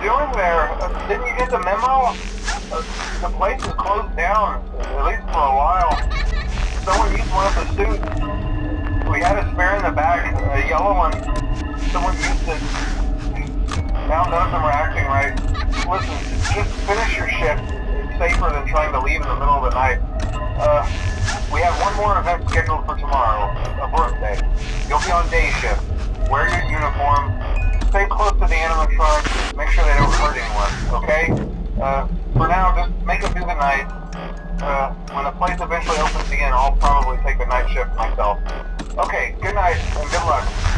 doing there? Uh, didn't you get the memo? Uh, the place is closed down, at least for a while. Someone used one of the suits. We had a spare in the back, a yellow one. Someone used it. Now none of them are acting right. Listen, just finish your shift. It's safer than trying to leave in the middle of the night. Uh, we have one more event scheduled for tomorrow, a birthday. You'll be on day shift. Wear your uniform. Animatronics. Make sure they don't hurt anyone, okay? Uh, for now, just make it through the night. Uh, when the place eventually opens again, I'll probably take the night shift myself. Okay, good night, and good luck.